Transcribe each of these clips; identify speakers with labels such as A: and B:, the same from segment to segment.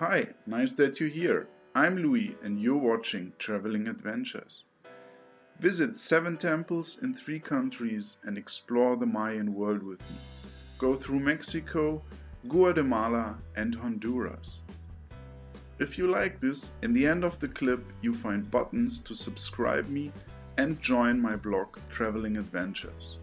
A: Hi, nice that you're here. I'm Louis and you're watching Traveling Adventures. Visit seven temples in three countries and explore the Mayan world with me. Go through Mexico, Guatemala and Honduras. If you like this, in the end of the clip you find buttons to subscribe me and join my blog Traveling Adventures.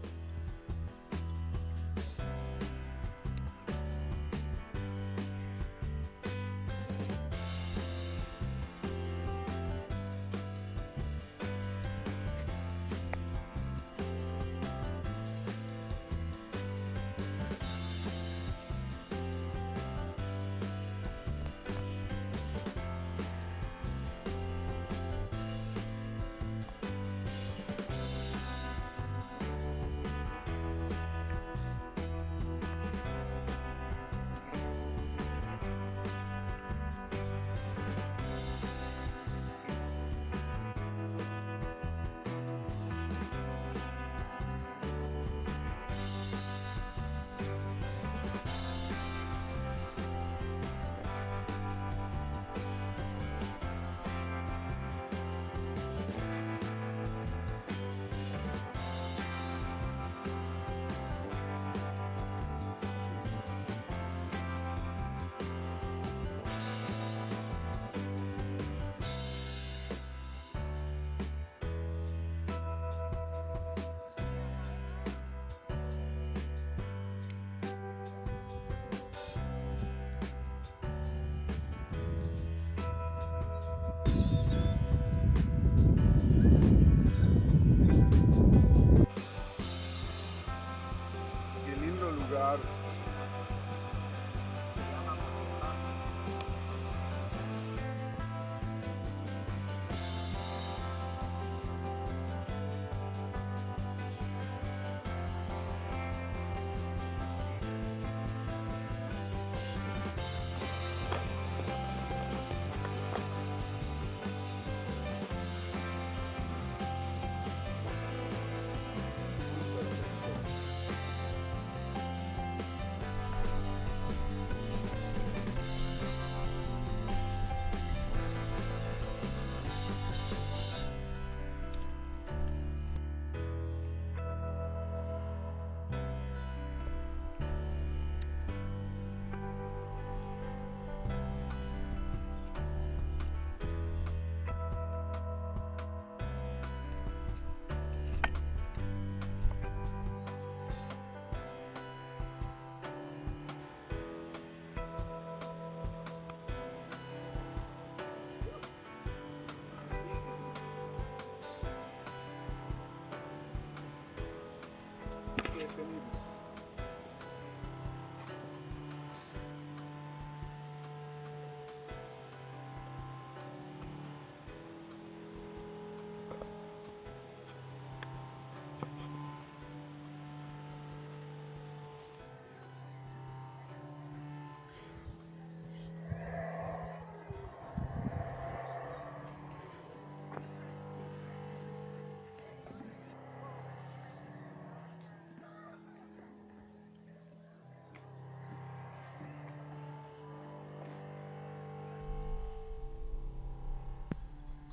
B: Felipe.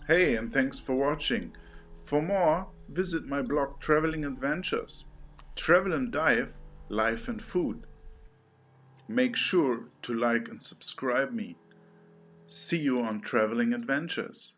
A: Hey, and thanks for watching. For more, visit my blog Traveling Adventures. Travel and dive, life and food. Make sure to like and subscribe me. See you on Traveling Adventures.